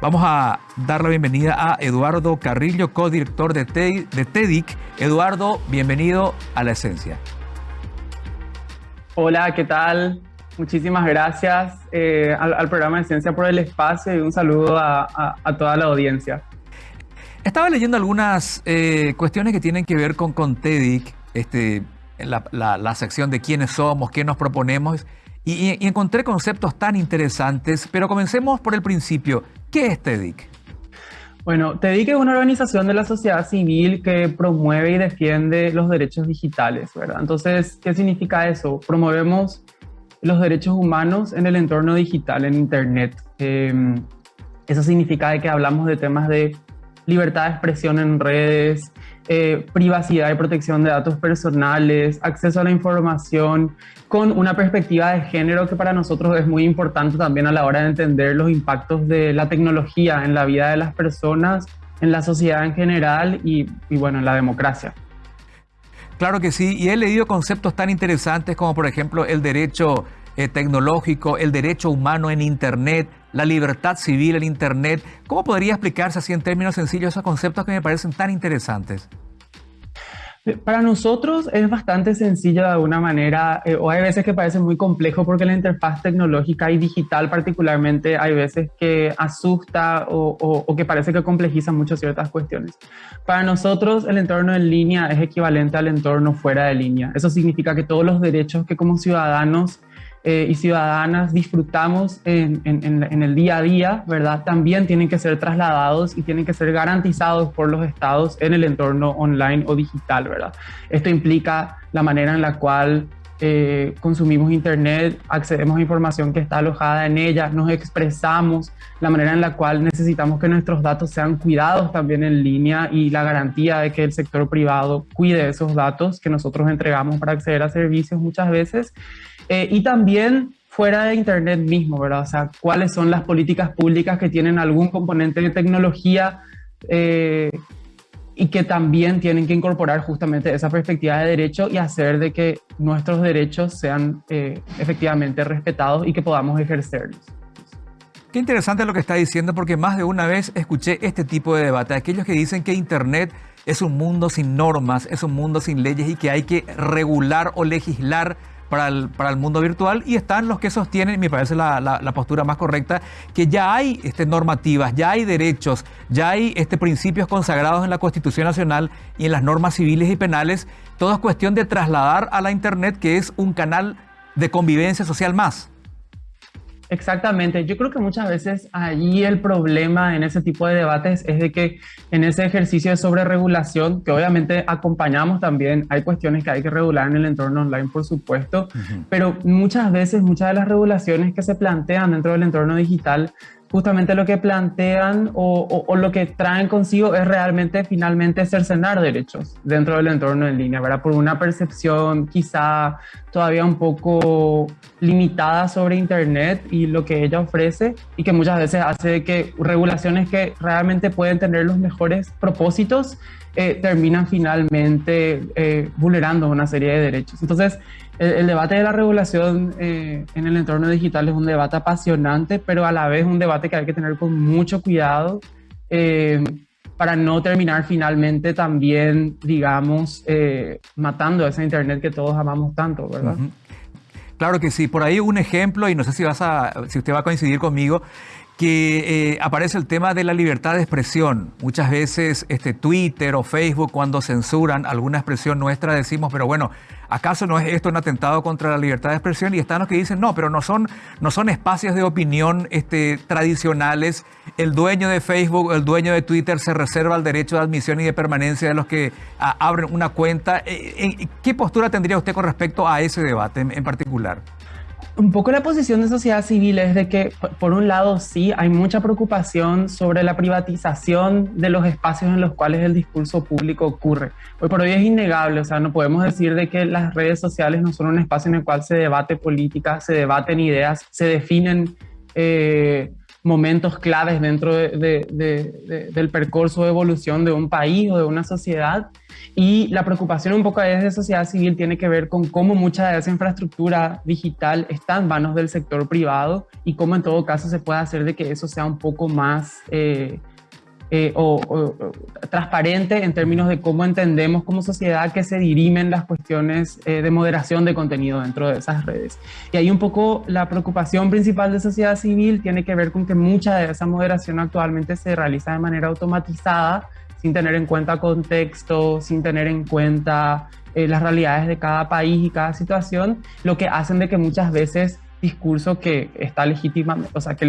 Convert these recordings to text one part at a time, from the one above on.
Vamos a dar la bienvenida a Eduardo Carrillo, codirector de, de TEDIC. Eduardo, bienvenido a La Esencia. Hola, ¿qué tal? Muchísimas gracias eh, al, programa de Esencia por el espacio y un saludo a, toda la audiencia. Estaba leyendo algunas eh, cuestiones que tienen que ver con, con TEDIC, este, la, la, sección de quiénes somos, qué nos proponemos, y, y, encontré conceptos tan interesantes, pero comencemos por el principio. ¿Qué es TEDIC? Bueno, TEDIC es una organización de la sociedad civil que promueve y defiende los derechos digitales, ¿verdad? Entonces, ¿qué significa eso? Promovemos los derechos humanos en el entorno digital, en Internet. Em, eso significa que hablamos de temas de libertad de expresión en redes, eh, privacidad y protección de datos personales, acceso a la información, con una perspectiva de género que para nosotros es muy importante también a la hora de entender los impactos de la tecnología en la vida de las personas, en la sociedad en general y, bueno, en la democracia. Claro que sí, y he leído conceptos tan interesantes como por ejemplo el derecho eh, tecnológico, el derecho humano en Internet, la libertad civil en Internet. ¿Cómo podría explicarse así en términos sencillos esos conceptos que me parecen tan interesantes? Para nosotros es bastante sencillo de alguna manera, eh, o hay veces que parece muy complejo porque la interfaz tecnológica y digital particularmente hay veces que asusta o, o, que parece que complejiza mucho ciertas cuestiones. Para nosotros el entorno en línea es equivalente al entorno fuera de línea. Eso significa que todos los derechos que como ciudadanos eh, y ciudadanas disfrutamos en, en, el día a día, ¿verdad? También tienen que ser trasladados y tienen que ser garantizados por los estados en el entorno online o digital, ¿verdad? Esto implica la manera en la cual eh, consumimos Internet, accedemos a información que está alojada en ella, nos expresamos, la manera en la cual necesitamos que nuestros datos sean cuidados también en línea y la garantía de que el sector privado cuide esos datos que nosotros entregamos para acceder a servicios muchas veces. Eh, y también fuera de Internet mismo, ¿verdad? O sea, cuáles son las políticas públicas que tienen algún componente de tecnología eh, y que también tienen que incorporar justamente esa perspectiva de derecho y hacer de que nuestros derechos sean eh, efectivamente respetados y que podamos ejercerlos. Qué interesante lo que está diciendo porque más de una vez escuché este tipo de debate, aquellos que dicen que Internet es un mundo sin normas, es un mundo sin leyes y que hay que regular o legislar para el, mundo virtual y están los que sostienen, me parece la, la, postura más correcta, que ya hay este, normativas, ya hay derechos, ya hay este, principios consagrados en la Constitución Nacional y en las normas civiles y penales. Todo es cuestión de trasladar a la Internet, que es un canal de convivencia social más. Exactamente, yo creo que muchas veces allí el problema en ese tipo de debates es de que en ese ejercicio de sobreregulación, que obviamente acompañamos también, hay cuestiones que hay que regular en el entorno online, por supuesto, pero muchas veces muchas de las regulaciones que se plantean dentro del entorno digital justamente lo que plantean o, lo que traen consigo es realmente finalmente cercenar derechos dentro del entorno en línea, ¿verdad? Por una percepción quizá todavía un poco limitada sobre Internet y lo que ella ofrece y que muchas veces hace que regulaciones que realmente pueden tener los mejores propósitos eh, terminan finalmente eh, vulnerando una serie de derechos. Entonces, el, debate de la regulación eh, en el entorno digital es un debate apasionante, pero a la vez un debate que hay que tener con mucho cuidado para no terminar finalmente también, digamos, matando esa Internet que todos amamos tanto, ¿verdad? Claro que sí. Por ahí un ejemplo, y no sé si, vas a, si usted va a coincidir conmigo, que eh, aparece el tema de la libertad de expresión. Muchas veces este, Twitter o Facebook cuando censuran alguna expresión nuestra decimos, pero bueno, ¿acaso no es esto un atentado contra la libertad de expresión? Y están los que dicen, no, pero no son, no son espacios de opinión este, tradicionales. El dueño de Facebook, el dueño de Twitter se reserva el derecho de admisión y de permanencia de los que abren una cuenta. Eh, eh, ¿Qué postura tendría usted con respecto a ese debate en particular? Un poco la posición de sociedad civil es de que, por un lado, sí, hay mucha preocupación sobre la privatización de los espacios en los cuales el discurso público ocurre. Hoy por hoy es innegable, o sea, no podemos decir de que las redes sociales no son un espacio en el cual se debate política, se debaten ideas, se definen eh, momentos claves dentro del percurso de evolución de un país o de una sociedad. Y la preocupación un poco desde sociedad civil tiene que ver con cómo mucha de esa infraestructura digital está en manos del sector privado y cómo en todo caso se puede hacer de que eso sea un poco más... Eh, eh, o, transparente en términos de cómo entendemos como sociedad que se dirimen las cuestiones eh, de moderación de contenido dentro de esas redes. Y ahí un poco la preocupación principal de sociedad civil tiene que ver con que mucha de esa moderación actualmente se realiza de manera automatizada, sin tener en cuenta contexto, sin tener en cuenta eh, las realidades de cada país y cada situación, lo que hacen de que muchas veces discurso que está legítimamente, o sea, que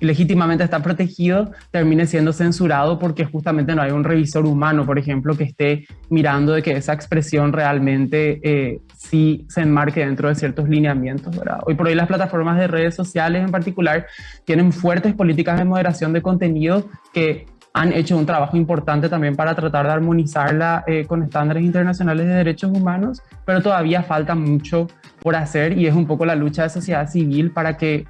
legítimamente está protegido, termine siendo censurado porque justamente no hay un revisor humano, por ejemplo, que esté mirando de que esa expresión realmente eh, sí se enmarque dentro de ciertos lineamientos, ¿verdad? Hoy por hoy las plataformas de redes sociales en particular tienen fuertes políticas de moderación de contenido que han hecho un trabajo importante también para tratar de armonizarla eh, con estándares internacionales de derechos humanos, pero todavía falta mucho por hacer y es un poco la lucha de sociedad civil para que,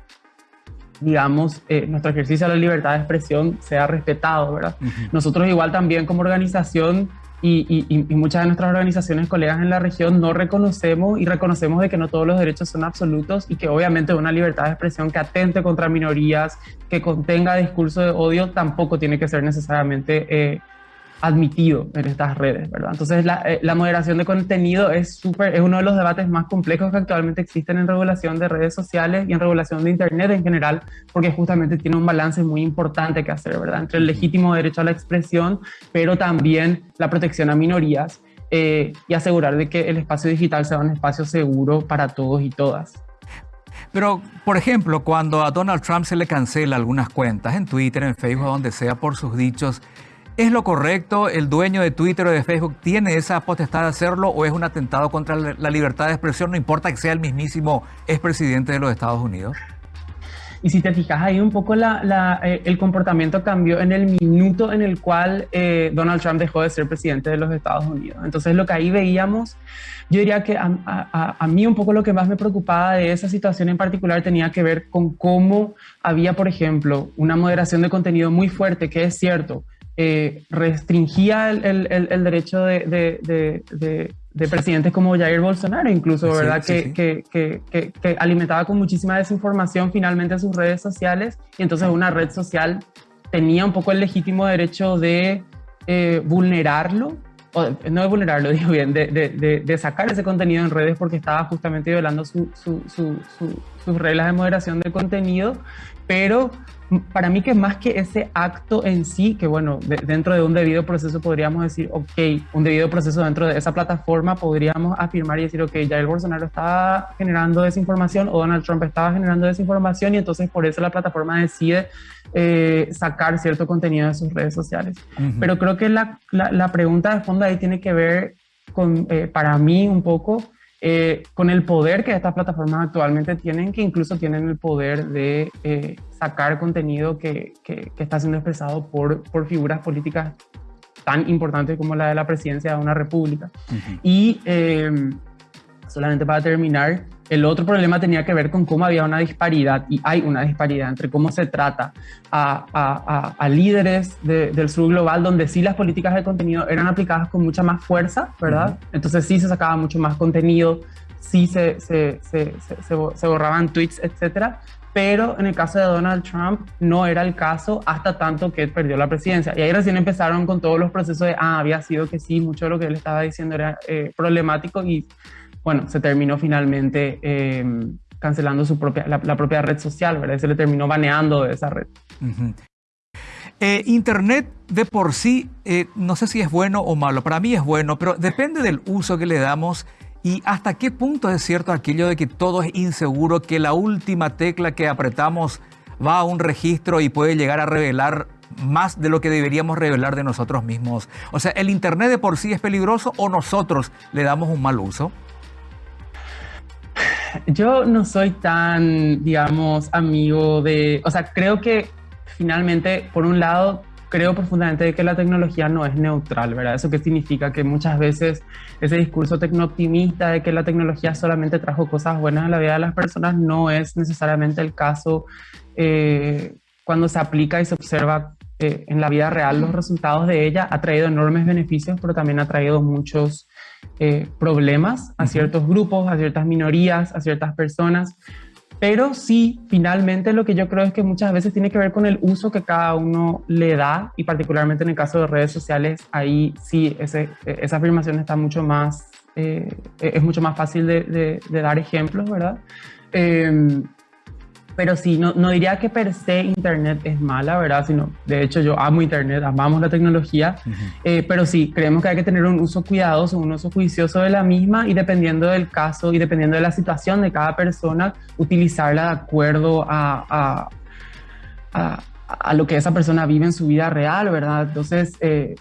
digamos, eh, nuestro ejercicio de la libertad de expresión sea respetado, ¿verdad? Nosotros igual también como organización y, muchas de nuestras organizaciones, colegas en la región, no reconocemos y reconocemos de que no todos los derechos son absolutos y que obviamente una libertad de expresión que atente contra minorías, que contenga discurso de odio, tampoco tiene que ser necesariamente eh, admitido en estas redes, ¿verdad? Entonces la, eh, la moderación de contenido es, súper, es uno de los debates más complejos que actualmente existen en regulación de redes sociales y en regulación de Internet en general, porque justamente tiene un balance muy importante que hacer, ¿verdad? Entre el legítimo derecho a la expresión, pero también la protección a minorías eh, y asegurar de que el espacio digital sea un espacio seguro para todos y todas. Pero, por ejemplo, cuando a Donald Trump se le cancela algunas cuentas en Twitter, en Facebook, donde sea, por sus dichos, ¿Es lo correcto? ¿El dueño de Twitter o de Facebook tiene esa potestad de hacerlo o es un atentado contra la libertad de expresión? No importa que sea el mismísimo expresidente de los Estados Unidos. Y si te fijas ahí un poco eh, el comportamiento cambió en el minuto en el cual eh, Donald Trump dejó de ser presidente de los Estados Unidos. Entonces lo que ahí veíamos, yo diría que a, mí un poco lo que más me preocupaba de esa situación en particular tenía que ver con cómo había, por ejemplo, una moderación de contenido muy fuerte, que es cierto, eh, restringía el, el, derecho de, de, de, presidentes como Jair Bolsonaro, incluso, ¿verdad? que, Que, que, que, alimentaba con muchísima desinformación finalmente sus redes sociales y entonces una red social tenía un poco el legítimo derecho de eh, vulnerarlo, o, no de vulnerarlo, digo bien, de, sacar ese contenido en redes porque estaba justamente violando su, su, sus reglas de moderación de contenido, pero para mí que más que ese acto en sí, que bueno, dentro de un debido proceso podríamos decir, ok, un debido proceso dentro de esa plataforma podríamos afirmar y decir, ok, el Bolsonaro estaba generando desinformación o Donald Trump estaba generando desinformación y entonces por eso la plataforma decide eh, sacar cierto contenido de sus redes sociales. Pero creo que la, la, pregunta de fondo ahí tiene que ver con, eh, para mí un poco, eh, con el poder que estas plataformas actualmente tienen, que incluso tienen el poder de eh, sacar contenido que, que, está siendo expresado por, por figuras políticas tan importantes como la de la presidencia de una república. Y em, solamente para terminar, el otro problema tenía que ver con cómo había una disparidad, y hay una disparidad entre cómo se trata a, a, líderes del sur global, donde sí las políticas de contenido eran aplicadas con mucha más fuerza, ¿verdad? Entonces sí se sacaba mucho más contenido, sí se, se, se, se borraban tweets, etcétera, pero en el caso de Donald Trump no era el caso hasta tanto que perdió la presidencia. Y ahí recién empezaron con todos los procesos de, ah, había sido que sí, mucho de lo que él estaba diciendo era eh, problemático y bueno, se terminó finalmente em, cancelando su propia, la, propia red social, ¿verdad? Se le terminó baneando de esa red. Eh, Internet de por sí, eh, no sé si es bueno o malo, para mí es bueno, pero depende del uso que le damos y hasta qué punto es cierto aquello de que todo es inseguro, que la última tecla que apretamos va a un registro y puede llegar a revelar más de lo que deberíamos revelar de nosotros mismos. O sea, ¿el Internet de por sí es peligroso o nosotros le damos un mal uso? Yo no soy tan, digamos, amigo de, o sea, creo que finalmente, por un lado, creo profundamente que la tecnología no es neutral, ¿verdad? ¿Eso qué significa? Que muchas veces ese discurso tecnooptimista de que la tecnología solamente trajo cosas buenas a la vida de las personas no es necesariamente el caso. Eh, cuando se aplica y se observa eh, en la vida real los resultados de ella, ha traído enormes beneficios, pero también ha traído muchos eh, problemas a ciertos grupos, a ciertas minorías, a ciertas personas. Pero sí, finalmente lo que yo creo es que muchas veces tiene que ver con el uso que cada uno le da y particularmente en el caso de redes sociales, ahí sí, ese, esa afirmación está mucho más, eh, es mucho más fácil de, de dar ejemplos, ¿verdad? Eh, pero sí, no, no, diría que per se Internet es mala, ¿verdad? Sino, de hecho, yo amo Internet, amamos la tecnología, eh, pero sí, creemos que hay que tener un uso cuidadoso, un uso juicioso de la misma y dependiendo del caso y dependiendo de la situación de cada persona, utilizarla de acuerdo a, a, a, lo que esa persona vive en su vida real, ¿verdad? Entonces, eh,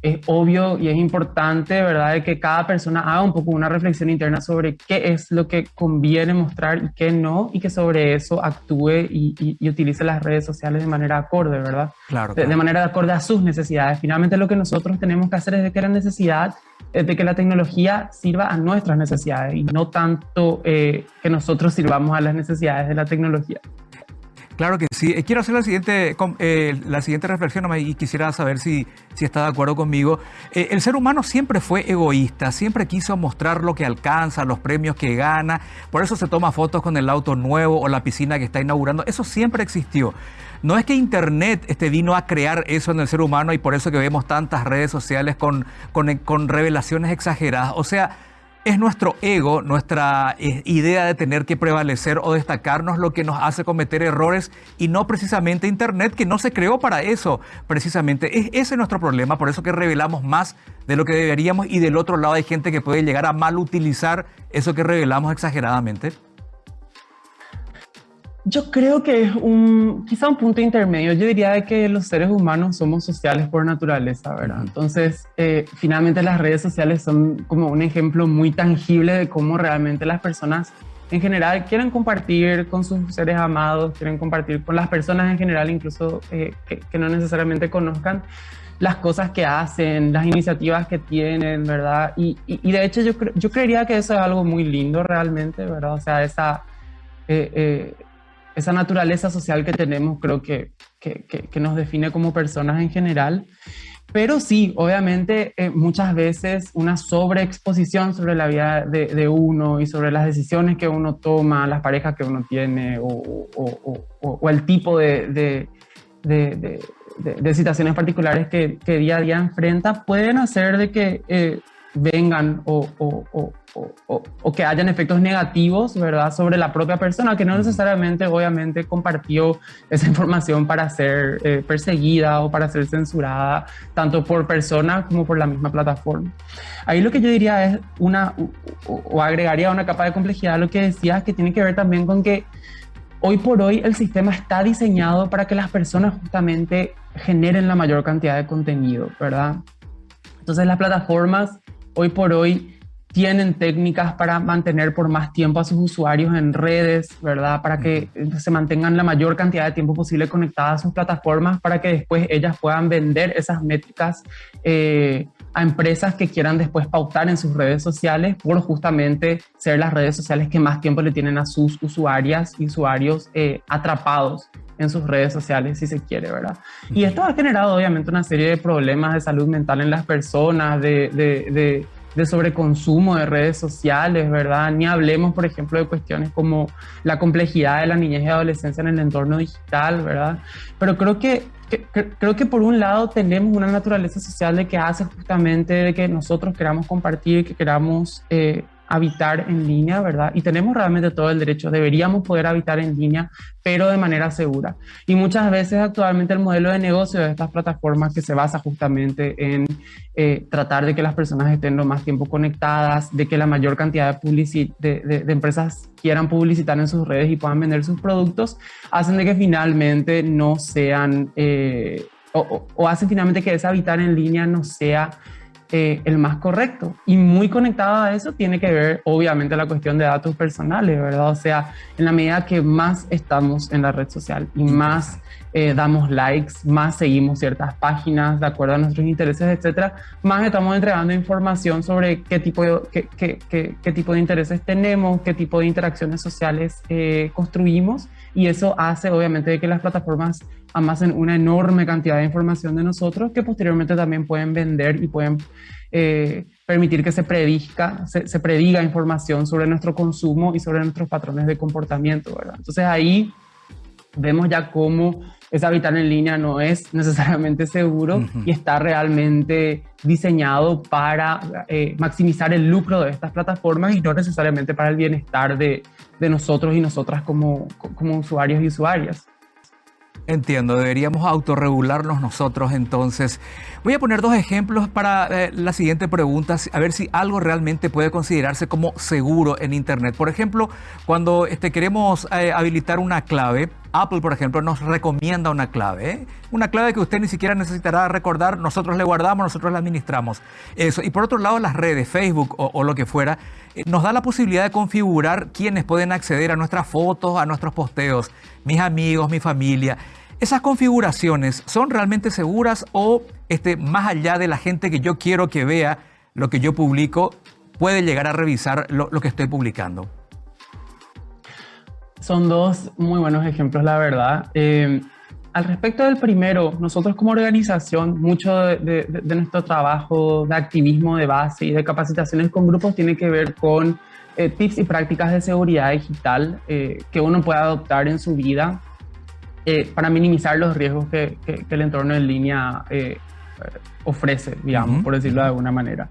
es obvio y es importante, ¿verdad?, de que cada persona haga un poco una reflexión interna sobre qué es lo que conviene mostrar y qué no, y que sobre eso actúe y, utilice las redes sociales de manera acorde, ¿verdad? Claro, De, manera acorde a sus necesidades. Finalmente lo que nosotros tenemos que hacer es de que la necesidad es de que la tecnología sirva a nuestras necesidades y no tanto eh, que nosotros sirvamos a las necesidades de la tecnología. Claro que sí. Eh, quiero hacer la siguiente, eh, la siguiente reflexión y quisiera saber si, si está de acuerdo conmigo. Eh, el ser humano siempre fue egoísta, siempre quiso mostrar lo que alcanza, los premios que gana. Por eso se toma fotos con el auto nuevo o la piscina que está inaugurando. Eso siempre existió. No es que Internet este, vino a crear eso en el ser humano y por eso que vemos tantas redes sociales con, con, con revelaciones exageradas. O sea, es nuestro ego, nuestra eh, idea de tener que prevalecer o destacarnos lo que nos hace cometer errores y no precisamente Internet, que no se creó para eso, precisamente. Es, ese es nuestro problema, por eso que revelamos más de lo que deberíamos y del otro lado hay gente que puede llegar a mal utilizar eso que revelamos exageradamente. Yo creo que es un, quizá un punto intermedio. Yo diría de que los seres humanos somos sociales por naturaleza, ¿verdad? Entonces, eh, finalmente las redes sociales son como un ejemplo muy tangible de cómo realmente las personas en general quieren compartir con sus seres amados, quieren compartir con las personas en general, incluso eh, que, no necesariamente conozcan las cosas que hacen, las iniciativas que tienen, ¿verdad? Y, y, de hecho yo, yo creería que eso es algo muy lindo realmente, ¿verdad? O sea, esa... Eh, esa naturaleza social que tenemos creo que, que, que, nos define como personas en general. Pero sí, obviamente eh, muchas veces una sobreexposición sobre la vida de, de, uno y sobre las decisiones que uno toma, las parejas que uno tiene o, o, o, el tipo de, de, de situaciones particulares que, que, día a día enfrenta pueden hacer de que eh, vengan o, o, que hayan efectos negativos, ¿verdad?, sobre la propia persona, que no necesariamente, obviamente, compartió esa información para ser eh, perseguida o para ser censurada, tanto por persona como por la misma plataforma. Ahí lo que yo diría es una, o, agregaría una capa de complejidad a lo que decías, que tiene que ver también con que hoy por hoy el sistema está diseñado para que las personas justamente generen la mayor cantidad de contenido, ¿verdad? Entonces las plataformas hoy por hoy tienen técnicas para mantener por más tiempo a sus usuarios en redes, ¿verdad? Para que se mantengan la mayor cantidad de tiempo posible conectadas a sus plataformas, para que después ellas puedan vender esas métricas eh, a empresas que quieran después pautar en sus redes sociales por justamente ser las redes sociales que más tiempo le tienen a sus usuarias y usuarios eh, atrapados en sus redes sociales, si se quiere, ¿verdad? Y esto ha generado obviamente una serie de problemas de salud mental en las personas, de, de de sobreconsumo de redes sociales, ¿verdad? Ni hablemos, por ejemplo, de cuestiones como la complejidad de la niñez y adolescencia en el entorno digital, ¿verdad? Pero creo que, creo que por un lado tenemos una naturaleza social de que hace justamente de que nosotros queramos compartir, que queramos... Eh, habitar en línea, ¿verdad? Y tenemos realmente todo el derecho, deberíamos poder habitar en línea, pero de manera segura. Y muchas veces actualmente el modelo de negocio de estas plataformas que se basa justamente en eh, tratar de que las personas estén lo más tiempo conectadas, de que la mayor cantidad de, de, de, empresas quieran publicitar en sus redes y puedan vender sus productos, hacen de que finalmente no sean, eh, o, o hacen finalmente que ese habitar en línea no sea eh, el más correcto. Y muy conectado a eso tiene que ver, obviamente, la cuestión de datos personales, ¿verdad? O sea, en la medida que más estamos en la red social y más eh, damos likes, más seguimos ciertas páginas de acuerdo a nuestros intereses, etcétera, más estamos entregando información sobre qué tipo de, qué, qué, qué, tipo de intereses tenemos, qué tipo de interacciones sociales eh, construimos y eso hace obviamente que las plataformas amasen una enorme cantidad de información de nosotros que posteriormente también pueden vender y pueden eh, permitir que se, predica, se, prediga información sobre nuestro consumo y sobre nuestros patrones de comportamiento, ¿verdad? Entonces ahí vemos ya cómo ese habitar en línea no es necesariamente seguro y está realmente diseñado para eh, maximizar el lucro de estas plataformas y no necesariamente para el bienestar de, de nosotros y nosotras como, como usuarios y usuarias. Entiendo, deberíamos autorregularnos nosotros entonces. Voy a poner dos ejemplos para eh, la siguiente pregunta, a ver si algo realmente puede considerarse como seguro en Internet. Por ejemplo, cuando este, queremos eh, habilitar una clave, Apple, por ejemplo, nos recomienda una clave. ¿eh? Una clave que usted ni siquiera necesitará recordar, nosotros le guardamos, nosotros la administramos. Y por otro lado, las redes, Facebook o, lo que fuera, nos da la posibilidad de configurar quiénes pueden acceder a nuestras fotos, a nuestros posteos, mis amigos, mi familia. ¿Esas configuraciones son realmente seguras o este, más allá de la gente que yo quiero que vea lo que yo publico, puede llegar a revisar lo, que estoy publicando? Son dos muy buenos ejemplos, la verdad. Eh, al respecto del primero, nosotros como organización, mucho de, nuestro trabajo de activismo de base y de capacitaciones con grupos tiene que ver con eh, tips y prácticas de seguridad digital eh, que uno puede adoptar en su vida eh, para minimizar los riesgos que, el entorno en línea eh, ofrece, digamos, por decirlo de alguna manera.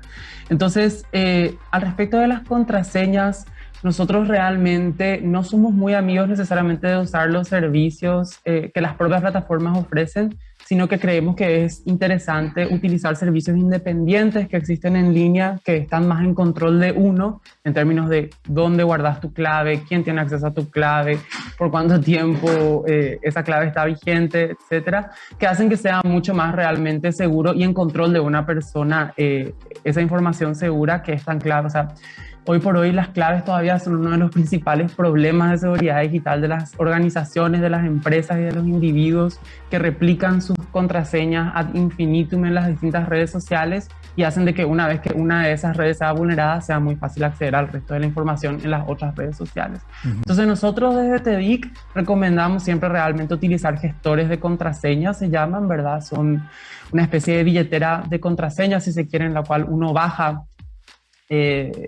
Entonces, eh, al respecto de las contraseñas, nosotros realmente no somos muy amigos necesariamente de usar los servicios que las propias plataformas ofrecen, sino que creemos que es interesante utilizar servicios independientes que existen en línea, que están más en control de uno, en términos de dónde guardas tu clave, quién tiene acceso a tu clave, por cuánto tiempo eh, esa clave está vigente, etcétera, que hacen que sea mucho más realmente seguro y en control de una persona eh, esa información segura que es tan sea, Hoy por hoy las claves todavía son uno de los principales problemas de seguridad digital de las organizaciones, de las empresas y de los individuos que replican sus contraseñas ad infinitum en las distintas redes sociales y hacen de que una vez que una de esas redes sea vulnerada sea muy fácil acceder al resto de la información en las otras redes sociales. Entonces nosotros desde TEDIC recomendamos siempre realmente utilizar gestores de contraseñas, se llaman, ¿verdad? Son una especie de billetera de contraseñas, si se quiere, en la cual uno baja eh,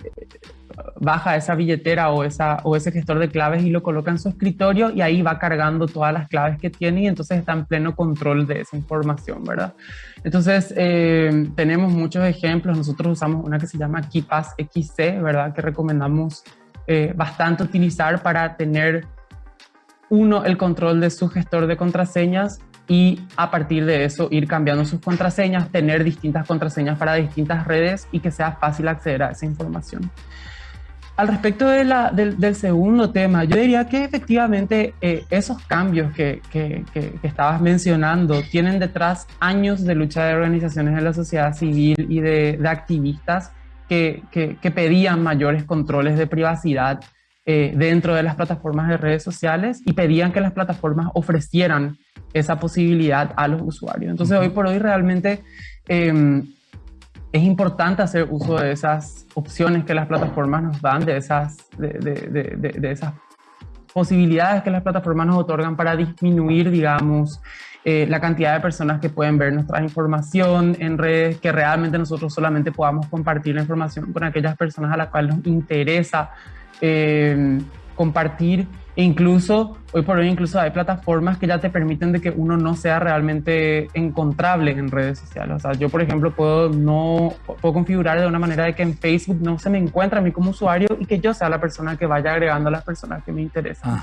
baja esa billetera o, esa, o ese gestor de claves y lo coloca en su escritorio y ahí va cargando todas las claves que tiene y entonces está en pleno control de esa información, ¿verdad? Entonces, eh, tenemos muchos ejemplos. Nosotros usamos una que se llama KeePass XC, ¿verdad? Que recomendamos eh, bastante utilizar para tener, uno, el control de su gestor de contraseñas y a partir de eso ir cambiando sus contraseñas, tener distintas contraseñas para distintas redes y que sea fácil acceder a esa información. Al respecto de la, del, segundo tema, yo diría que efectivamente eh, esos cambios que, que, que, estabas mencionando tienen detrás años de lucha de organizaciones de la sociedad civil y de, de activistas que, pedían mayores controles de privacidad eh, dentro de las plataformas de redes sociales y pedían que las plataformas ofrecieran esa posibilidad a los usuarios. Entonces, hoy por hoy realmente em, es importante hacer uso de esas opciones que las plataformas nos dan, de esas, de, esas posibilidades que las plataformas nos otorgan para disminuir, digamos, eh, la cantidad de personas que pueden ver nuestra información en redes, que realmente nosotros solamente podamos compartir la información con aquellas personas a las cuales nos interesa em, compartir e incluso, hoy por hoy incluso hay plataformas que ya te permiten de que uno no sea realmente encontrable en redes sociales. O sea, yo por ejemplo puedo, no, puedo configurar de una manera de que en Facebook no se me encuentre a mí como usuario y que yo sea la persona que vaya agregando a las personas que me interesan.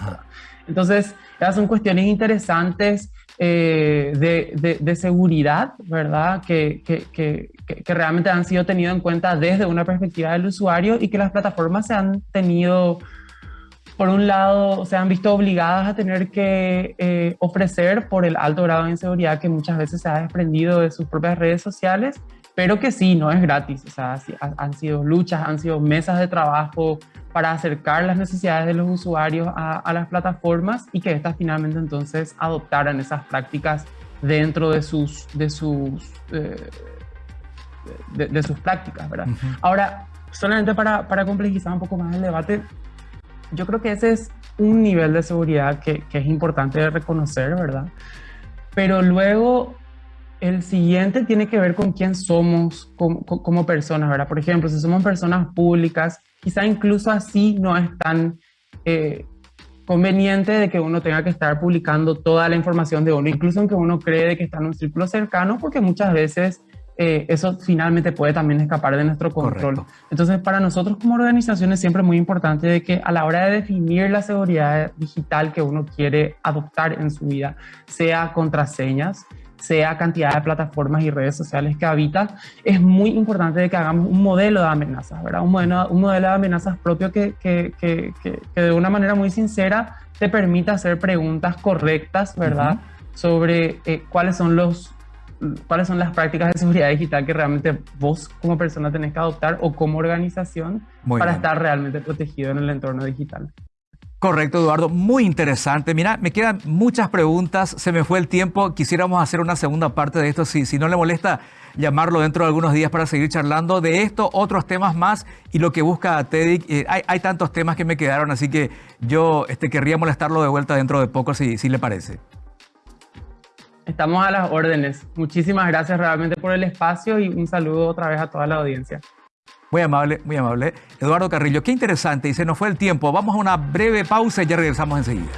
Entonces, esas son cuestiones interesantes eh, de, de, seguridad, ¿verdad? Que, que, que, que, realmente han sido tenido en cuenta desde una perspectiva del usuario y que las plataformas se han tenido por un lado, se han visto obligadas a tener que eh, ofrecer por el alto grado de inseguridad que muchas veces se ha desprendido de sus propias redes sociales, pero que sí, no es gratis. O sea, han sido luchas, han sido mesas de trabajo para acercar las necesidades de los usuarios a, las plataformas y que éstas finalmente entonces adoptaran esas prácticas dentro de sus, de sus, eh, de, sus prácticas, ¿verdad? Ahora, solamente para, para complejizar un poco más el debate, yo creo que ese es un nivel de seguridad que, que es importante reconocer, ¿verdad? Pero luego el siguiente tiene que ver con quién somos como, como, personas, ¿verdad? Por ejemplo, si somos personas públicas, quizá incluso así no es tan eh, conveniente de que uno tenga que estar publicando toda la información de uno, incluso aunque uno cree que está en un círculo cercano, porque muchas veces eh, eso finalmente puede también escapar de nuestro control. Entonces, para nosotros como organización es siempre muy importante de que a la hora de definir la seguridad digital que uno quiere adoptar en su vida, sea contraseñas, sea cantidad de plataformas y redes sociales que habita, es muy importante que hagamos un modelo de amenazas, ¿verdad? Un modelo, un modelo de amenazas propio que, que, que, que, de una manera muy sincera te permita hacer preguntas correctas, ¿verdad? Sobre eh, cuáles son los cuáles son las prácticas de seguridad digital que realmente vos como persona tenés que adoptar o como organización para estar realmente protegido en el entorno digital. Correcto, Eduardo. Muy interesante. Mira, me quedan muchas preguntas. Se me fue el tiempo. Quisiéramos hacer una segunda parte de esto. Si, si no le molesta llamarlo dentro de algunos días para seguir charlando de esto, otros temas más y lo que busca TEDIC. Eh, hay, hay, tantos temas que me quedaron, así que yo este, querría molestarlo de vuelta dentro de poco, si, si le parece. Estamos a las órdenes. Muchísimas gracias realmente por el espacio y un saludo otra vez a toda la audiencia. Muy amable, muy amable. Eduardo Carrillo, qué interesante y se nos fue el tiempo. Vamos a una breve pausa y ya regresamos enseguida.